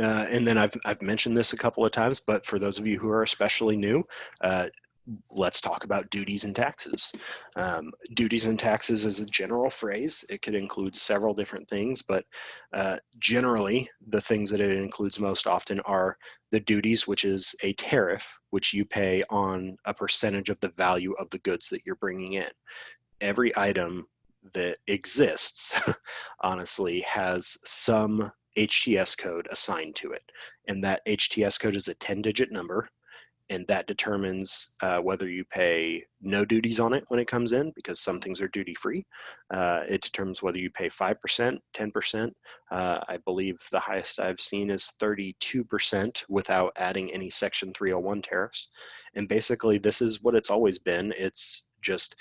and then I've, I've mentioned this a couple of times, but for those of you who are especially new, uh, let's talk about duties and taxes. Um, duties and taxes is a general phrase. It could include several different things, but uh, generally the things that it includes most often are the duties, which is a tariff, which you pay on a percentage of the value of the goods that you're bringing in. Every item that exists, honestly, has some HTS code assigned to it. And that HTS code is a 10 digit number and that determines uh, whether you pay no duties on it when it comes in because some things are duty free. Uh, it determines whether you pay 5%, 10%. Uh, I believe the highest I've seen is 32% without adding any section 301 tariffs. And basically this is what it's always been. It's just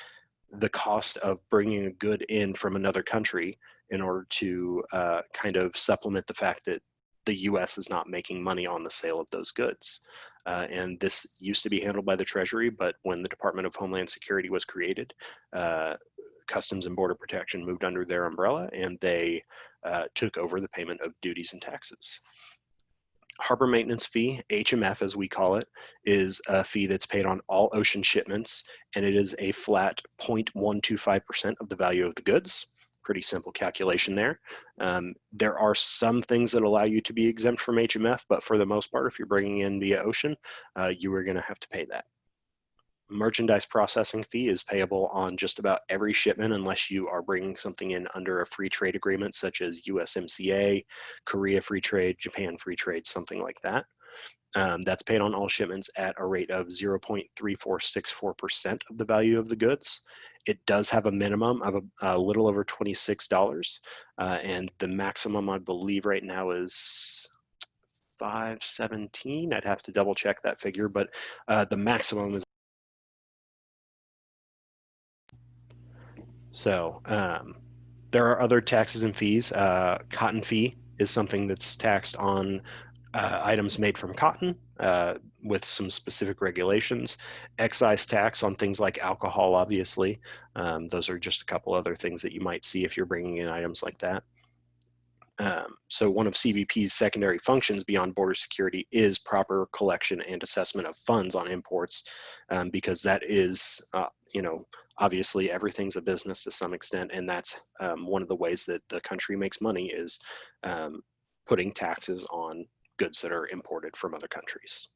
the cost of bringing a good in from another country in order to uh, kind of supplement the fact that the US is not making money on the sale of those goods. Uh, and this used to be handled by the Treasury, but when the Department of Homeland Security was created, uh, Customs and Border Protection moved under their umbrella and they uh, took over the payment of duties and taxes. Harbor maintenance fee, HMF as we call it, is a fee that's paid on all ocean shipments and it is a flat 0.125% of the value of the goods pretty simple calculation there. Um, there are some things that allow you to be exempt from HMF, but for the most part, if you're bringing in via ocean, uh, you are gonna have to pay that. Merchandise processing fee is payable on just about every shipment unless you are bringing something in under a free trade agreement such as USMCA, Korea Free Trade, Japan Free Trade, something like that. Um, that's paid on all shipments at a rate of 0.3464% of the value of the goods. It does have a minimum of a, a little over $26, uh, and the maximum I believe right now is 517. I'd have to double check that figure, but uh, the maximum is. So um, there are other taxes and fees. Uh, cotton fee is something that's taxed on uh, items made from cotton uh, with some specific regulations. Excise tax on things like alcohol, obviously. Um, those are just a couple other things that you might see if you're bringing in items like that. Um, so one of CBP's secondary functions beyond border security is proper collection and assessment of funds on imports um, because that is, uh, you know, obviously everything's a business to some extent and that's um, one of the ways that the country makes money is um, putting taxes on goods that are imported from other countries.